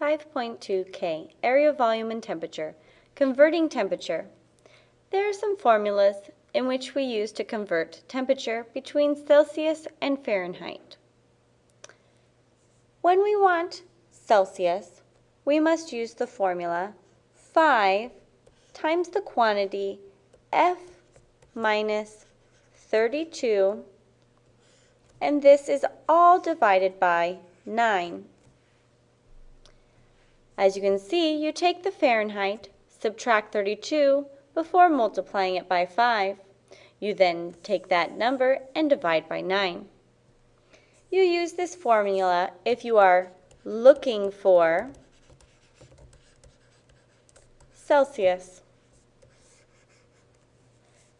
5.2 K, area, volume, and temperature. Converting temperature. There are some formulas in which we use to convert temperature between Celsius and Fahrenheit. When we want Celsius, we must use the formula 5 times the quantity F minus 32, and this is all divided by 9. As you can see, you take the Fahrenheit, subtract 32 before multiplying it by 5. You then take that number and divide by 9. You use this formula if you are looking for Celsius.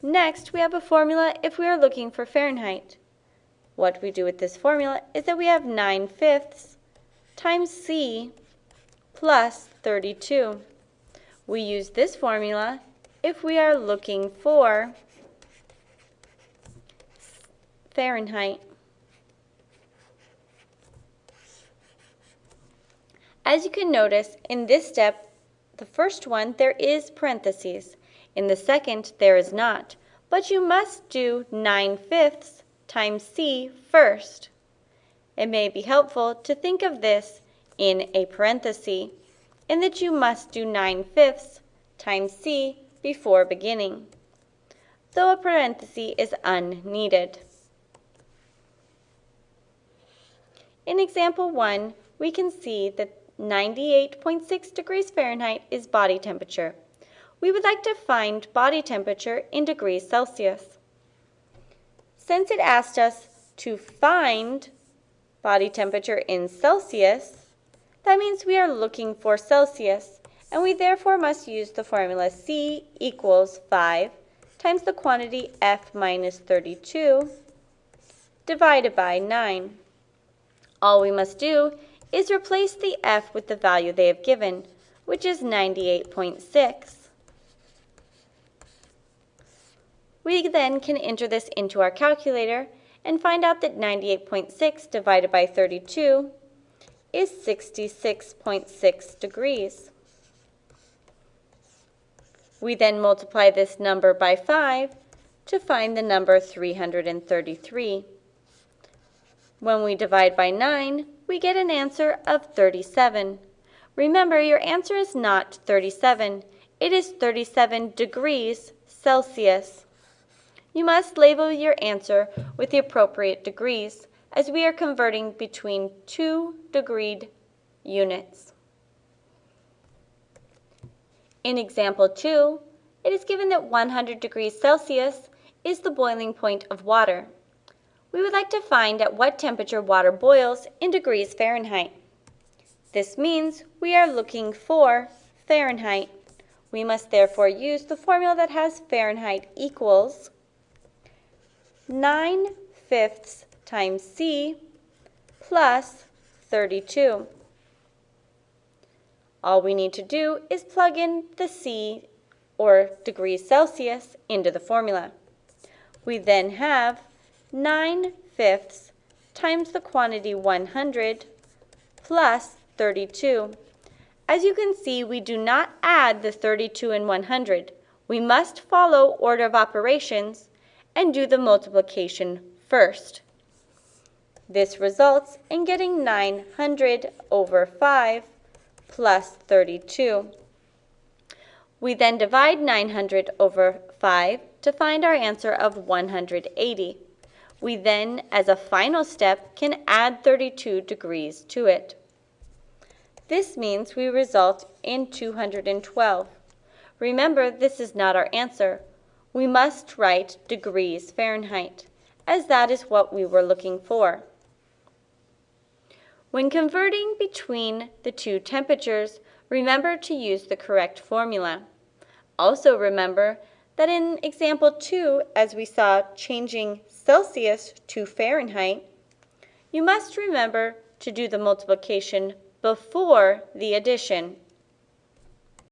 Next, we have a formula if we are looking for Fahrenheit. What we do with this formula is that we have 9 fifths times C plus 32. We use this formula if we are looking for Fahrenheit. As you can notice, in this step, the first one, there is parentheses. In the second, there is not. But you must do 9 fifths times C first. It may be helpful to think of this in a parenthesis, and that you must do 9 fifths times C before beginning, though a parenthesis is unneeded. In example 1, we can see that 98.6 degrees Fahrenheit is body temperature. We would like to find body temperature in degrees Celsius. Since it asked us to find body temperature in Celsius, that means we are looking for Celsius, and we therefore must use the formula C equals 5 times the quantity F minus 32 divided by 9. All we must do is replace the F with the value they have given, which is 98.6. We then can enter this into our calculator and find out that 98.6 divided by 32 is 66.6 degrees. We then multiply this number by 5 to find the number 333. When we divide by 9, we get an answer of 37. Remember, your answer is not 37. It is 37 degrees Celsius. You must label your answer with the appropriate degrees, as we are converting between two degreed units. In example 2, it is given that 100 degrees Celsius is the boiling point of water. We would like to find at what temperature water boils in degrees Fahrenheit. This means we are looking for Fahrenheit. We must therefore use the formula that has Fahrenheit equals 9 fifths times C plus 32. All we need to do is plug in the C or degrees Celsius into the formula. We then have 9 fifths times the quantity 100 plus 32. As you can see, we do not add the 32 and 100. We must follow order of operations and do the multiplication first. This results in getting 900 over 5 plus 32. We then divide 900 over 5 to find our answer of 180. We then, as a final step, can add 32 degrees to it. This means we result in 212. Remember, this is not our answer. We must write degrees Fahrenheit, as that is what we were looking for. When converting between the two temperatures, remember to use the correct formula. Also remember that in example 2, as we saw changing Celsius to Fahrenheit, you must remember to do the multiplication before the addition.